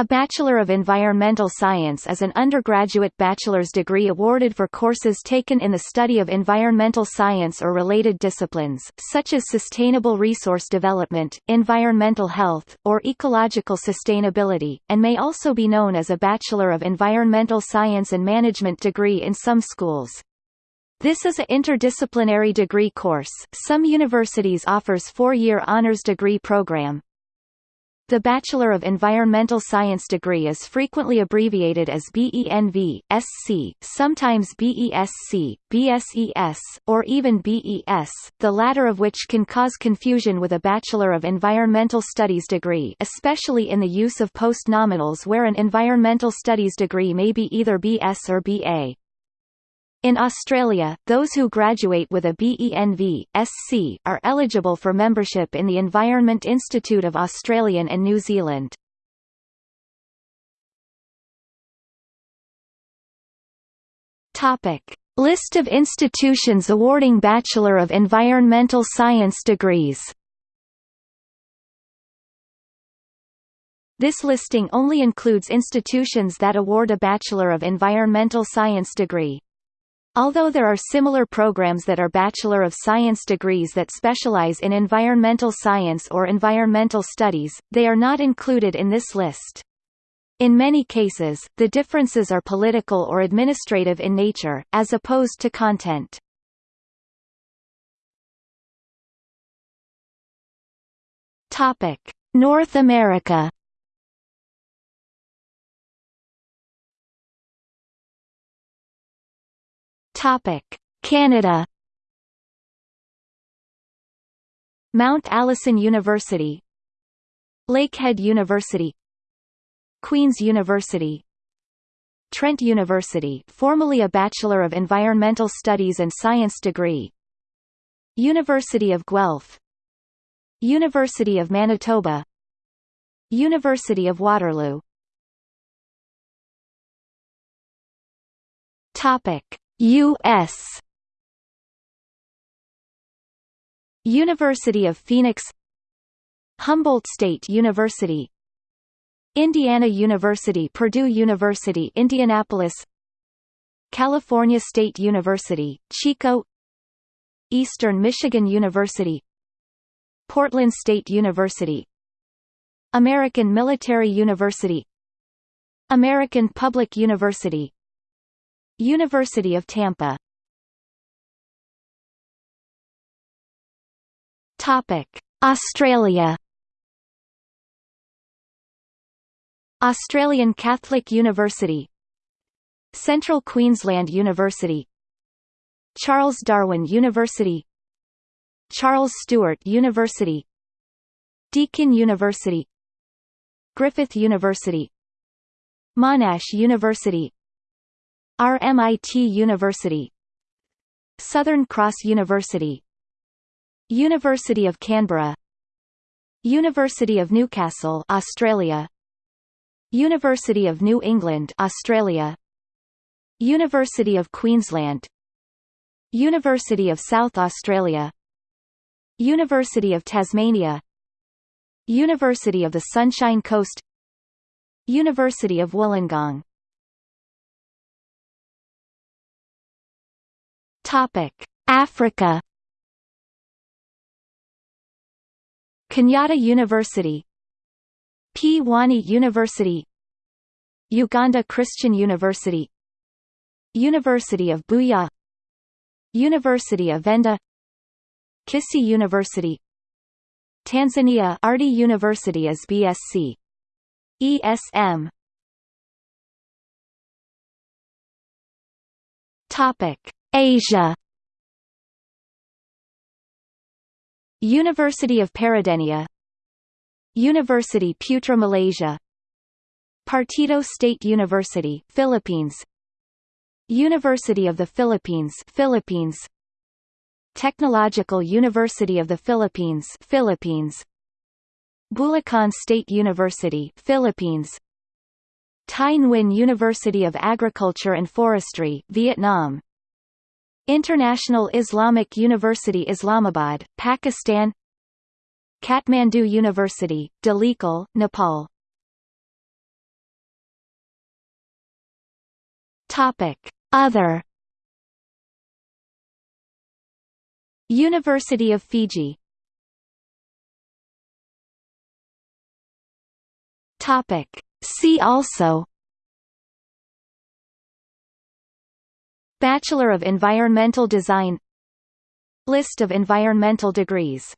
A Bachelor of Environmental Science is an undergraduate bachelor's degree awarded for courses taken in the study of environmental science or related disciplines, such as sustainable resource development, environmental health, or ecological sustainability, and may also be known as a Bachelor of Environmental Science and Management degree in some schools. This is an interdisciplinary degree course. Some universities offers four-year honors degree program, the Bachelor of Environmental Science degree is frequently abbreviated as BENV, SC, sometimes BESC, BSES, or even BES, the latter of which can cause confusion with a Bachelor of Environmental Studies degree especially in the use of postnominals where an Environmental Studies degree may be either BS or BA. In Australia, those who graduate with a BENV, SC, are eligible for membership in the Environment Institute of Australia and New Zealand. Topic. List of institutions awarding Bachelor of Environmental Science degrees This listing only includes institutions that award a Bachelor of Environmental Science degree. Although there are similar programs that are Bachelor of Science degrees that specialize in environmental science or environmental studies, they are not included in this list. In many cases, the differences are political or administrative in nature, as opposed to content. North America Topic: Canada. Mount Allison University, Lakehead University, Queen's University, Trent University, formerly a Bachelor of Environmental Studies and Science degree. University of Guelph, University of Manitoba, University of Waterloo. Topic: U.S. University of Phoenix Humboldt State University Indiana University Purdue University Indianapolis California State University, Chico Eastern Michigan University Portland State University American Military University American Public University University of Tampa. Topic: Australia. Australian Catholic University. Central Queensland University. Charles Darwin University. Charles Sturt University. Deakin University. Griffith University. Monash University RMIT University Southern Cross University University of Canberra University of Newcastle Australia University of New England Australia University of Queensland University of South Australia University of Tasmania University of the Sunshine Coast University of Wollongong Topic: Africa. Kenyatta University, Pwani University, Uganda Christian University, University of Buea, University of Venda, Kisii University, Tanzania Ardhi University as BSc. ESM. Topic: Asia. University of Peradeniya University Putra Malaysia. Partido State University Philippines. University of the Philippines Philippines. Technological University of the Philippines Philippines. Bulacan State University Philippines. Thai Nguyen University of Agriculture and Forestry Vietnam International Islamic University Islamabad, Pakistan Kathmandu University, Dhulikhel, Nepal Topic. Other University of Fiji Topic. See also Bachelor of Environmental Design. List of environmental degrees